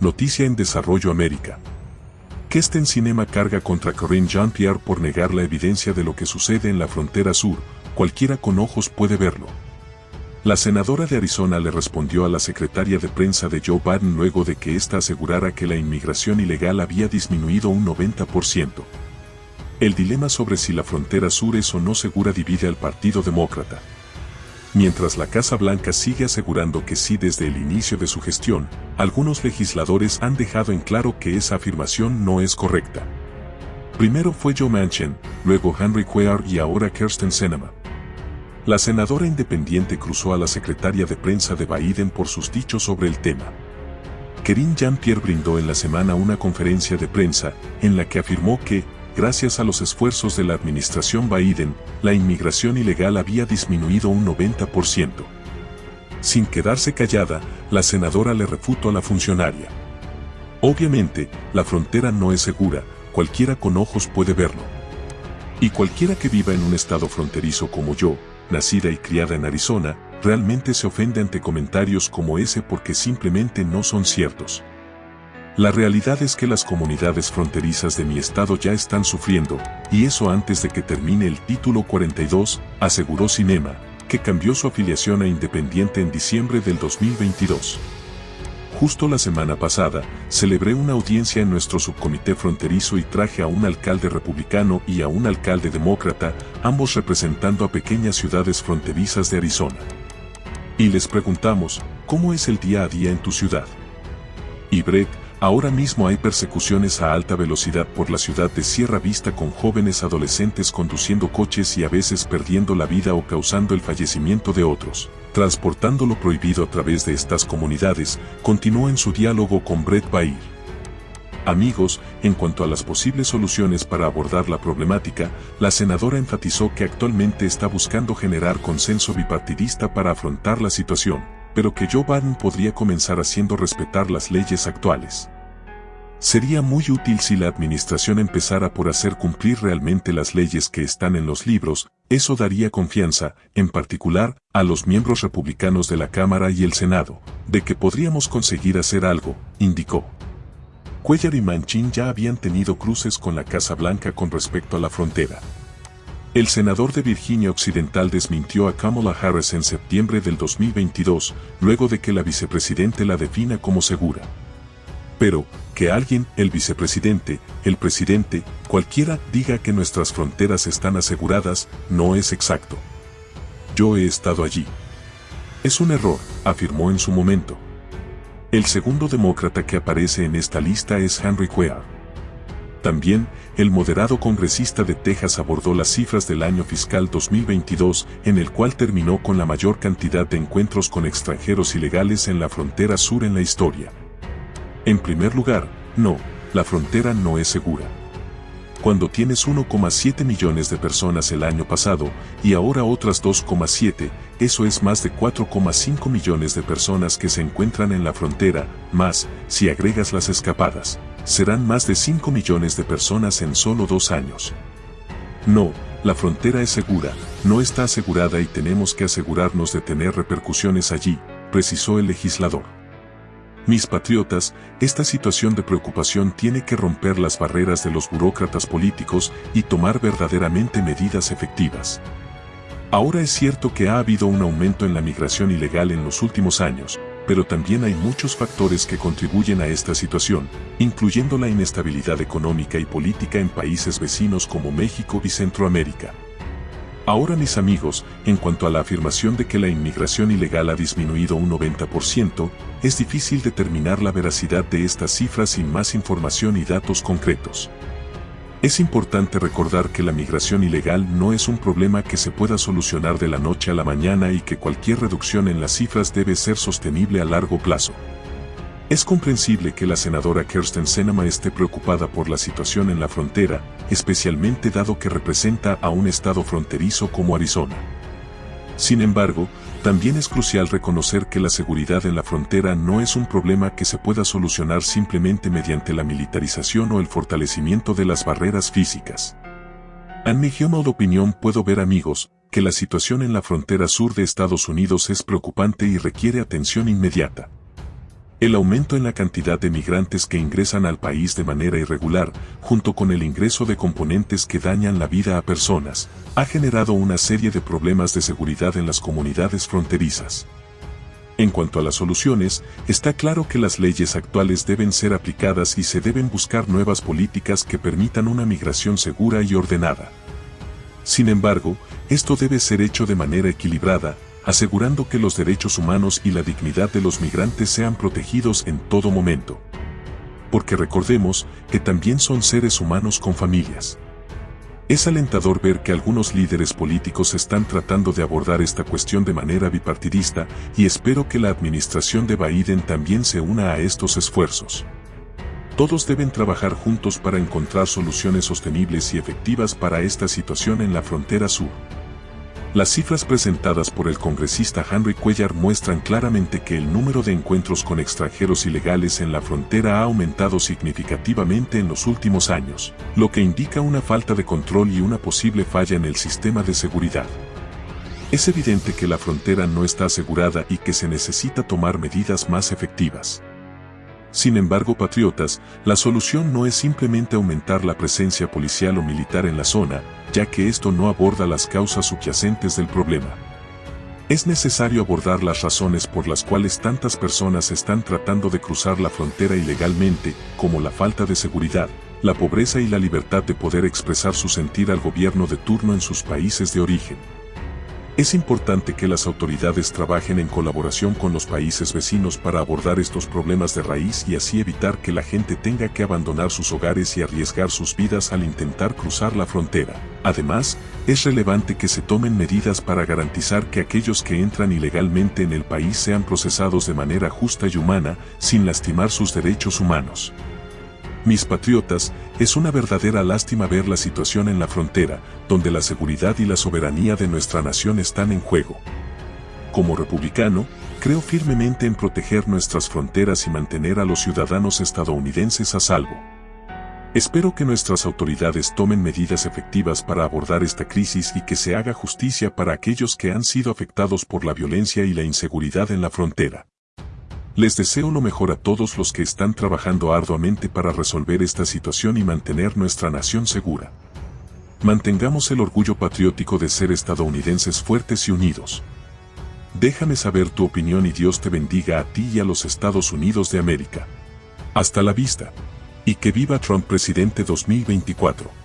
Noticia en Desarrollo América. Kesten Cinema carga contra Corinne Jean-Pierre por negar la evidencia de lo que sucede en la frontera sur, cualquiera con ojos puede verlo. La senadora de Arizona le respondió a la secretaria de prensa de Joe Biden luego de que ésta asegurara que la inmigración ilegal había disminuido un 90%. El dilema sobre si la frontera sur es o no segura divide al Partido Demócrata. Mientras la Casa Blanca sigue asegurando que sí desde el inicio de su gestión, algunos legisladores han dejado en claro que esa afirmación no es correcta. Primero fue Joe Manchin, luego Henry Cuellar y ahora Kirsten Sinema. La senadora independiente cruzó a la secretaria de prensa de Biden por sus dichos sobre el tema. Kerin Jean-Pierre brindó en la semana una conferencia de prensa en la que afirmó que, gracias a los esfuerzos de la administración Biden, la inmigración ilegal había disminuido un 90%. Sin quedarse callada, la senadora le refutó a la funcionaria. Obviamente, la frontera no es segura, cualquiera con ojos puede verlo. Y cualquiera que viva en un estado fronterizo como yo, nacida y criada en Arizona, realmente se ofende ante comentarios como ese porque simplemente no son ciertos. La realidad es que las comunidades fronterizas de mi estado ya están sufriendo, y eso antes de que termine el título 42, aseguró Cinema, que cambió su afiliación a Independiente en diciembre del 2022. Justo la semana pasada, celebré una audiencia en nuestro subcomité fronterizo y traje a un alcalde republicano y a un alcalde demócrata, ambos representando a pequeñas ciudades fronterizas de Arizona. Y les preguntamos, ¿cómo es el día a día en tu ciudad? Y Brett, Ahora mismo hay persecuciones a alta velocidad por la ciudad de Sierra Vista con jóvenes adolescentes conduciendo coches y a veces perdiendo la vida o causando el fallecimiento de otros. Transportando lo prohibido a través de estas comunidades, continuó en su diálogo con Brett Bair. Amigos, en cuanto a las posibles soluciones para abordar la problemática, la senadora enfatizó que actualmente está buscando generar consenso bipartidista para afrontar la situación pero que Joe Biden podría comenzar haciendo respetar las leyes actuales. Sería muy útil si la administración empezara por hacer cumplir realmente las leyes que están en los libros, eso daría confianza, en particular, a los miembros republicanos de la Cámara y el Senado, de que podríamos conseguir hacer algo, indicó. Cuellar y Manchin ya habían tenido cruces con la Casa Blanca con respecto a la frontera. El senador de Virginia Occidental desmintió a Kamala Harris en septiembre del 2022, luego de que la vicepresidente la defina como segura. Pero, que alguien, el vicepresidente, el presidente, cualquiera, diga que nuestras fronteras están aseguradas, no es exacto. Yo he estado allí. Es un error, afirmó en su momento. El segundo demócrata que aparece en esta lista es Henry Cuellar. También, el moderado congresista de Texas abordó las cifras del año fiscal 2022, en el cual terminó con la mayor cantidad de encuentros con extranjeros ilegales en la frontera sur en la historia. En primer lugar, no, la frontera no es segura. Cuando tienes 1,7 millones de personas el año pasado y ahora otras 2,7, eso es más de 4,5 millones de personas que se encuentran en la frontera, más, si agregas las escapadas serán más de 5 millones de personas en solo dos años. No, la frontera es segura, no está asegurada y tenemos que asegurarnos de tener repercusiones allí, precisó el legislador. Mis patriotas, esta situación de preocupación tiene que romper las barreras de los burócratas políticos y tomar verdaderamente medidas efectivas. Ahora es cierto que ha habido un aumento en la migración ilegal en los últimos años, pero también hay muchos factores que contribuyen a esta situación, incluyendo la inestabilidad económica y política en países vecinos como México y Centroamérica. Ahora mis amigos, en cuanto a la afirmación de que la inmigración ilegal ha disminuido un 90%, es difícil determinar la veracidad de estas cifras sin más información y datos concretos. Es importante recordar que la migración ilegal no es un problema que se pueda solucionar de la noche a la mañana y que cualquier reducción en las cifras debe ser sostenible a largo plazo. Es comprensible que la senadora Kirsten Sinema esté preocupada por la situación en la frontera, especialmente dado que representa a un estado fronterizo como Arizona. Sin embargo, también es crucial reconocer que la seguridad en la frontera no es un problema que se pueda solucionar simplemente mediante la militarización o el fortalecimiento de las barreras físicas. En mi opinión puedo ver amigos, que la situación en la frontera sur de Estados Unidos es preocupante y requiere atención inmediata. El aumento en la cantidad de migrantes que ingresan al país de manera irregular, junto con el ingreso de componentes que dañan la vida a personas, ha generado una serie de problemas de seguridad en las comunidades fronterizas. En cuanto a las soluciones, está claro que las leyes actuales deben ser aplicadas y se deben buscar nuevas políticas que permitan una migración segura y ordenada. Sin embargo, esto debe ser hecho de manera equilibrada, asegurando que los derechos humanos y la dignidad de los migrantes sean protegidos en todo momento. Porque recordemos que también son seres humanos con familias. Es alentador ver que algunos líderes políticos están tratando de abordar esta cuestión de manera bipartidista y espero que la administración de Biden también se una a estos esfuerzos. Todos deben trabajar juntos para encontrar soluciones sostenibles y efectivas para esta situación en la frontera sur. Las cifras presentadas por el congresista Henry Cuellar muestran claramente que el número de encuentros con extranjeros ilegales en la frontera ha aumentado significativamente en los últimos años, lo que indica una falta de control y una posible falla en el sistema de seguridad. Es evidente que la frontera no está asegurada y que se necesita tomar medidas más efectivas. Sin embargo, patriotas, la solución no es simplemente aumentar la presencia policial o militar en la zona, ya que esto no aborda las causas subyacentes del problema. Es necesario abordar las razones por las cuales tantas personas están tratando de cruzar la frontera ilegalmente, como la falta de seguridad, la pobreza y la libertad de poder expresar su sentir al gobierno de turno en sus países de origen. Es importante que las autoridades trabajen en colaboración con los países vecinos para abordar estos problemas de raíz y así evitar que la gente tenga que abandonar sus hogares y arriesgar sus vidas al intentar cruzar la frontera. Además, es relevante que se tomen medidas para garantizar que aquellos que entran ilegalmente en el país sean procesados de manera justa y humana, sin lastimar sus derechos humanos. Mis patriotas, es una verdadera lástima ver la situación en la frontera, donde la seguridad y la soberanía de nuestra nación están en juego. Como republicano, creo firmemente en proteger nuestras fronteras y mantener a los ciudadanos estadounidenses a salvo. Espero que nuestras autoridades tomen medidas efectivas para abordar esta crisis y que se haga justicia para aquellos que han sido afectados por la violencia y la inseguridad en la frontera. Les deseo lo mejor a todos los que están trabajando arduamente para resolver esta situación y mantener nuestra nación segura. Mantengamos el orgullo patriótico de ser estadounidenses fuertes y unidos. Déjame saber tu opinión y Dios te bendiga a ti y a los Estados Unidos de América. Hasta la vista. Y que viva Trump presidente 2024.